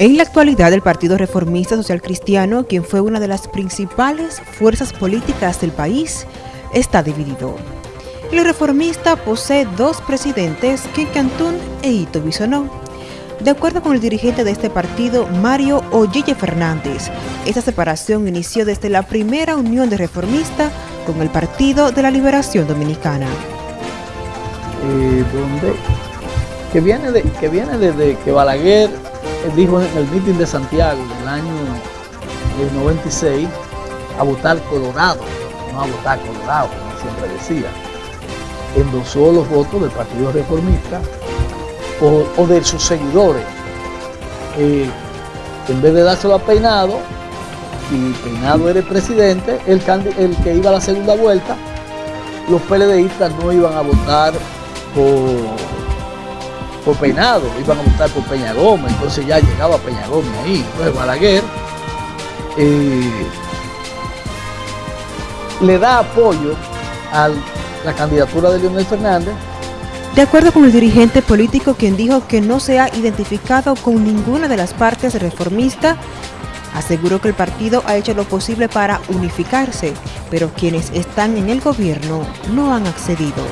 En la actualidad, el Partido Reformista Social Cristiano, quien fue una de las principales fuerzas políticas del país, está dividido. El reformista posee dos presidentes, Ken Cantún e Ito Bisonó. De acuerdo con el dirigente de este partido, Mario Ollille Fernández, esta separación inició desde la primera unión de reformista con el Partido de la Liberación Dominicana. Que, viene que viene desde que Balaguer dijo en el mitin de Santiago del año 96 a votar Colorado, no a votar Colorado, como siempre decía. Endosó los votos del Partido Reformista o, de sus seguidores. Eh, en vez de dárselo a Peinado, y Peinado era el presidente, el, el que iba a la segunda vuelta, los PLDistas no iban a votar por por Peinado, iban a votar por Peña Gómez, entonces ya llegaba Peña Gómez ahí. Entonces Balaguer eh, le da apoyo a la candidatura de Leonel Fernández. De acuerdo con el dirigente político quien dijo que no se ha identificado con ninguna de las partes reformistas, aseguró que el partido ha hecho lo posible para unificarse, pero quienes están en el gobierno no han accedido.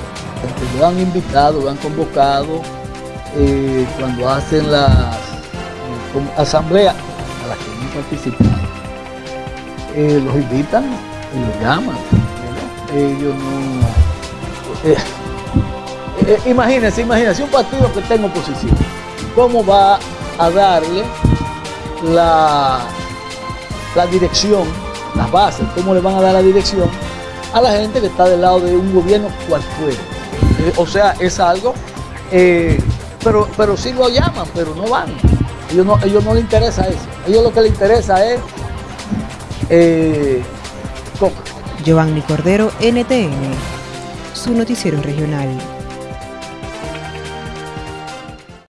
Lo han invitado, lo han convocado, eh, cuando hacen las eh, asambleas a las que no participan, eh, los invitan y los llaman. Ellos no... imagínense, imagínense un partido que tenga oposición. ¿Cómo va a darle la, la dirección, las bases, cómo le van a dar la dirección a la gente que está del lado de un gobierno cualquiera? o sea, es algo pero, pero sí lo llaman, pero no van. Ellos no, ellos no les interesa eso. Ellos lo que les interesa es eh, Giovanni Cordero, NTN, su noticiero regional.